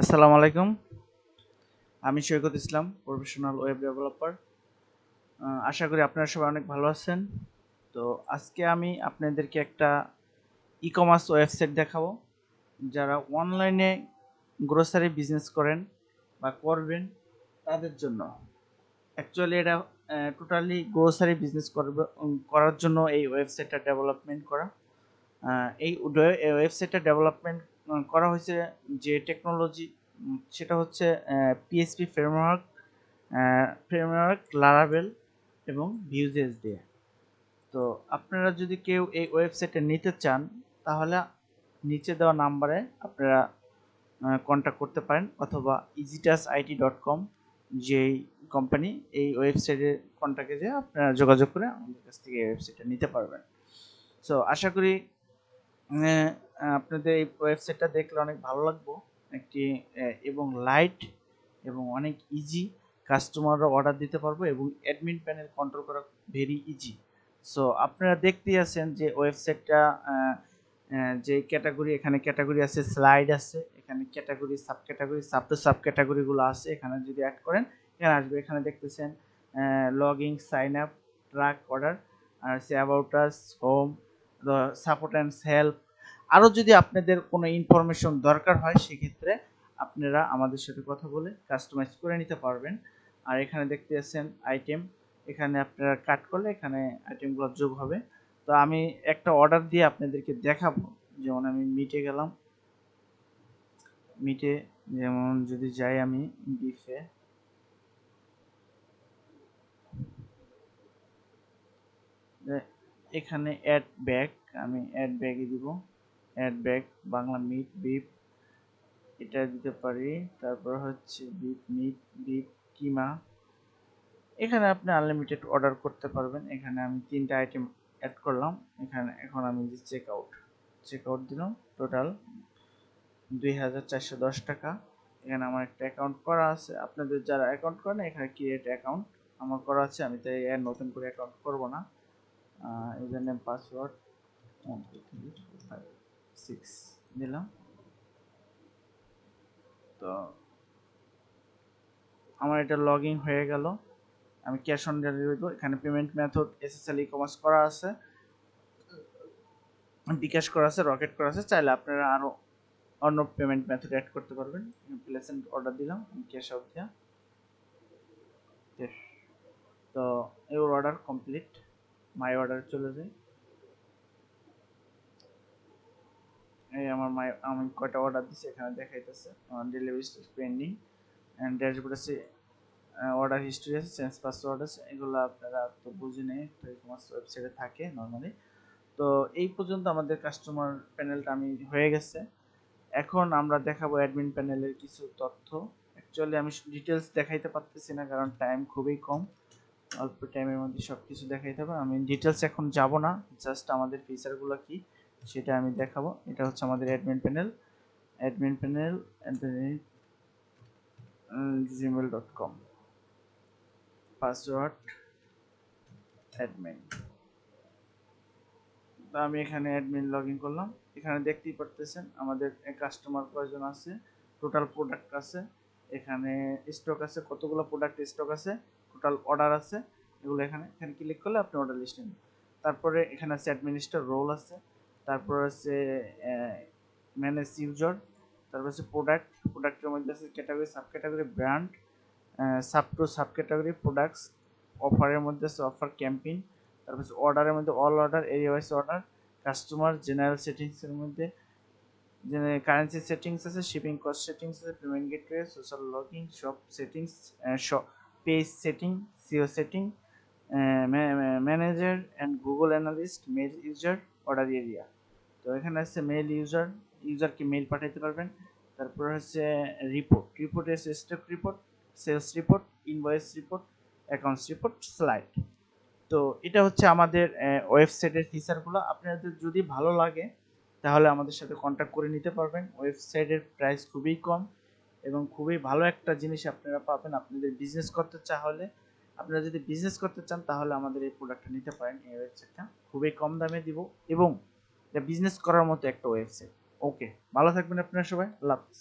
আসসালামু আলাইকুম। আমি Saikat Islam, professional web developer. আশা করি আপনারা সবাই অনেক ভালো আছেন। তো আজকে আমি আপনাদেরকে একটা ই কমার্স ওয়েবসাইট দেখাবো, যারা অনলাইনে গ্রোসারি বিজনেস করেন বা করবেন তাদের জন্য। অ্যাকচুয়ালি এটা টোটালি গ্রোসারি বিজনেস করবে করার জন্য এই ওয়েবসাইটটা ডেভেলপমেন্ট করা। এই ওয়েবসাইটটা ডেভেলপমেন্ট করা হয়েছে যে টেকনোলজি সেটা হচ্ছে পিএসপি ফ্রেমওয়ার্ক ফ্রেমওয়ার্ক লারাবেল এবং ভিউজেস দিয়ে। তো আপনারা যদি কেউ এই ওয়েবসাইটে নিতে চান, তাহলে নিচে দেওয়া নাম্বারে আপনারা কন্ট্যাক্ট করতে পারেন অথবা ইজিটাস আইটি ডট কম যেই কোম্পানি এই ওয়েবসাইটে কন্ট্যাক্টে যেয়ে আপনারা যোগাযোগ করে আমাদের কাছ থেকে এই ওয়েবসাইটটা নিতে পারবেন। সো আশা করি আপনাদের এই ওয়েবসাইটটা দেখলে অনেক ভালো লাগবে। একটি এবং লাইট এবং অনেক ইজি কাস্টমাররা অর্ডার দিতে পারব এবং অ্যাডমিন প্যানেল কন্ট্রোল করা ভেরি ইজি সো আপনারা দেখতেই আছেন যে ওয়েবসাইটটা যে ক্যাটাগরি এখানে ক্যাটাগরি আছে স্লাইড আছে, এখানে category sub category sub two sub ক্যাটাগরিগুলো আছে, এখানে যদি অ্যাড করেন, এখানে আসবে। এখানে দেখতেছেন login sign up track order R say about us home support and help আরও যদি আপনাদের কোনো ইনফরমেশন দরকার হয়, সেক্ষেত্রে আপনারা আমাদের সাথে কথা বলে কাস্টমাইজ করে নিতে পারবেন। আর এখানে দেখতে পাচ্ছেন আইটেম এখানে আপনারা কাট করলে এখানে আইটেমগুলো যোগ হবে। তো আমি একটা অর্ডার দিয়ে আপনাদেরকে দেখাবো। যেমন আমি মিটে গেলাম। মিটে যেমন যদি যাই আমি বিফে এখানে অ্যাড ব্যাগ আমি অ্যাড ব্যাগে দিব। Add bag Bangla meat beef এটা দিতে পারি। তারপর হচ্ছে বিফ মিট বিফ কিমা। এখানে আপনি আনলিমিটেড অর্ডার করতে পারবেন। এখানে আমি তিনটা আইটেম অ্যাড করলাম। এখানে এখন আমি যে চেক আউট চেক আউট দিলাম। টোটাল দুই হাজার চারশো দশ টাকা। এখানে আমার একটা অ্যাকাউন্ট করা আছে। আপনাদের যারা অ্যাকাউন্ট করেন, এখানে ক্রিয়েট অ্যাকাউন্ট আমার করা আছে। আমি তাই নতুন করে অ্যাকাউন্ট করব না। ইউজার নেম পাসওয়ার্ড সিক্স দিলাম তো আমার এটা লগ ইন হয়ে গেল। আমি ক্যাশ অন ডেলিভারি দেবো। এখানে payment method SSL e commerce করা আছে। বিকাশ করা আছে রকেট করা আছে। চাইলে আপনারা আরও অন্য পেমেন্ট মেথড অ্যাড করতে পারবেন। প্লেসেন্ট অর্ডার দিলাম ক্যাশ আউট দিয়া. তো your order complete my order চলে যায়। এই আমার মাই, আমি কয়টা অর্ডার দিছি এখানে দেখাইতেছে। ডেলিভারি পেন্ডিং অ্যান্ড ড্যাশবোর্ড আছে অর্ডার হিস্ট্রি আছে চেঞ্জ পাসওয়ার্ড আছে, এগুলো আপনারা তো বুঝে নেই কমার্স ওয়েবসাইটে থাকে নর্মালি তো এই পর্যন্ত আমাদের কাস্টমার প্যানেলটা আমি হয়ে গেছে। এখন আমরা দেখাবো অ্যাডমিন প্যানেলের কিছু তথ্য। অ্যাকচুয়ালি আমি ডিটেলস দেখাইতে পারতেছি না কারণ টাইম খুবই কম। অল্প টাইমের মধ্যে সব কিছু দেখাইতে হবে। আমি ডিটেলস এখন যাব না জাস্ট আমাদের ফিচারগুলো কি। সেটা আমি দেখাবো, এটা হচ্ছে আমাদের admin panel admin panel Gmail dot com password admin তো আমি এখানে অ্যাডমিন লগ ইন করলাম। এখানে দেখতেই পারতেছেন আমাদের কাস্টমার কয়জন আছে টোটাল প্রোডাক্ট আছে, এখানে স্টক আছে, কতগুলো প্রোডাক্ট স্টক আছে টোটাল অর্ডার আছে, এগুলো এখানে এখানে ক্লিক করলে আপনি অর্ডার লিস্ট নেবেন। তারপরে এখানে আছে অ্যাডমিনিস্টার রোল আছে তারপর আছে ম্যানেজ ইউজার তারপর আছে প্রোডাক্ট প্রোডাক্টের মধ্যে আছে category sub category brand sub to sub category products অফারের মধ্যে আছে অফার ক্যাম্পেইন তারপর আছে অর্ডারের মধ্যে all order area wise order customer general সেটিংসের মধ্যে কারেন্সি সেটিংস আছে শিপিং কস্ট সেটিংস আছে payment gateway social login shop settings page setting SEO setting manager and Google analyst mail user order area তো এখানে আছে মেল ইউজার ইউজারকে মেল পাঠাতে পারবেন। তারপর হচ্ছে রিপোর্ট রিপোর্টে আছে stock report sales report invoice report accounts report slide তো এটা হচ্ছে আমাদের ওয়েবসাইটের ফিচারগুলো আপনাদের যদি ভালো লাগে, তাহলে আমাদের সাথে কন্ট্যাক্ট করে নিতে পারবেন। ওয়েবসাইটের প্রাইস খুবই কম এবং খুবই ভালো একটা জিনিস আপনারা পাবেন আপনাদের বিজনেস করতে চাহলে। আপনারা যদি বিজনেস করতে চান, তাহলে আমাদের এই প্রোডাক্টটা নিতে পারেন। এই ওয়েবসাইটটা খুবই কম দামে দিব এবং এটা বিজনেস করার মতো একটা ওয়েবসাইট ওকে ভালো থাকবেন আপনারা সবাই আল্লাহ হাফিজ।